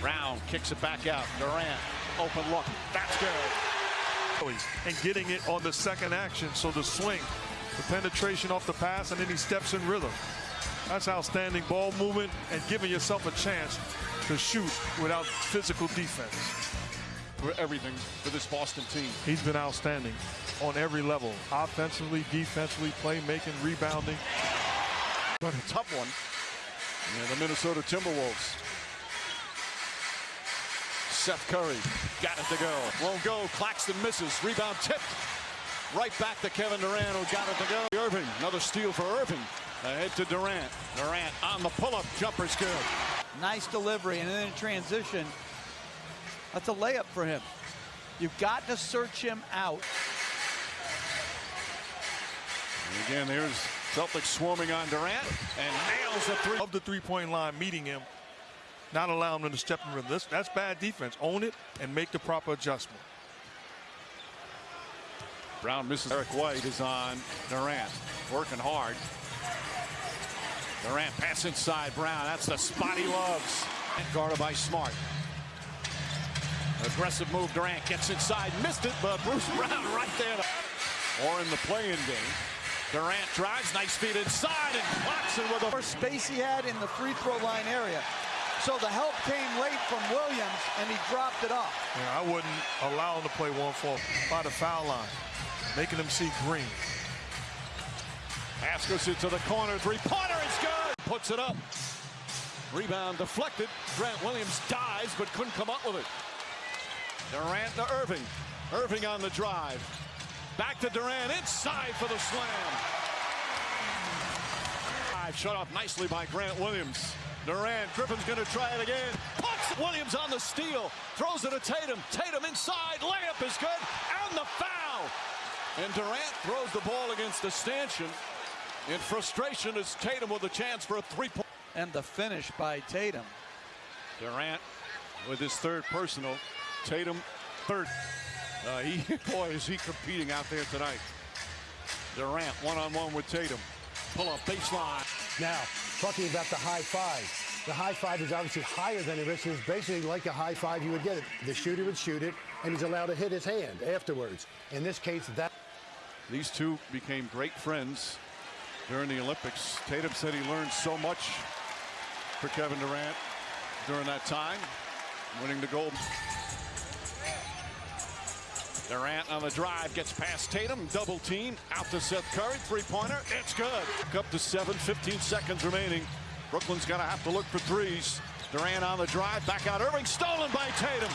Brown kicks it back out. Durant, open look. That's good. And getting it on the second action, so the swing, the penetration off the pass, and then he steps in rhythm. That's outstanding ball movement and giving yourself a chance to shoot without physical defense. For everything for this Boston team. He's been outstanding on every level, offensively, defensively, playmaking, rebounding. But a tough one. Yeah, the Minnesota Timberwolves. Seth Curry got it to go. Won't go. Claxton misses. Rebound tipped. Right back to Kevin Durant who got it to go. Irving. Another steal for Irving. Ahead to Durant. Durant on the pull-up. Jumper's good. Nice delivery and then in transition. That's a layup for him. You've got to search him out. And again, there's Celtics swarming on Durant and nails the three. Of the three-point line, meeting him, not allowing them to step in rhythm. This, that's bad defense. Own it and make the proper adjustment. Brown misses. Derrick White is on Durant, working hard. Durant pass inside Brown. That's the spot he loves. And guarded by Smart. Aggressive move. Durant gets inside. Missed it, but Bruce Brown right there. Or in the play-in game. Durant drives. Nice feet inside. And Claxton with the first space he had in the free throw line area. So the help came late from Williams, and he dropped it off. Yeah, I wouldn't allow him to play one four by the foul line, making him see green. Pass goes into the corner. Three-pointer is good. Puts it up. Rebound deflected. Grant Williams dives, but couldn't come up with it. Durant to Irving. Irving on the drive. Back to Durant. Inside for the slam. Shut off nicely by Grant Williams. Durant. Griffin's going to try it again. Puts Williams on the steal. Throws it to Tatum. Tatum inside. Layup is good. And the foul. And Durant throws the ball against the stanchion. In frustration as Tatum with a chance for a three-point. And the finish by Tatum. Durant with his third personal. Tatum third. Uh, he, boy, is he competing out there tonight. Durant one-on-one -on -one with Tatum. Pull up baseline. Now, talking about the high five. The high five is obviously higher than the wrist. It's basically like a high five you would get it. The shooter would shoot it, and he's allowed to hit his hand afterwards. In this case, that. These two became great friends during the Olympics. Tatum said he learned so much for Kevin Durant during that time, winning the gold. Durant on the drive gets past Tatum, double team, out to Seth Curry, three-pointer, it's good. Up to seven, 15 seconds remaining. Brooklyn's gonna have to look for threes. Durant on the drive, back out Irving, stolen by Tatum.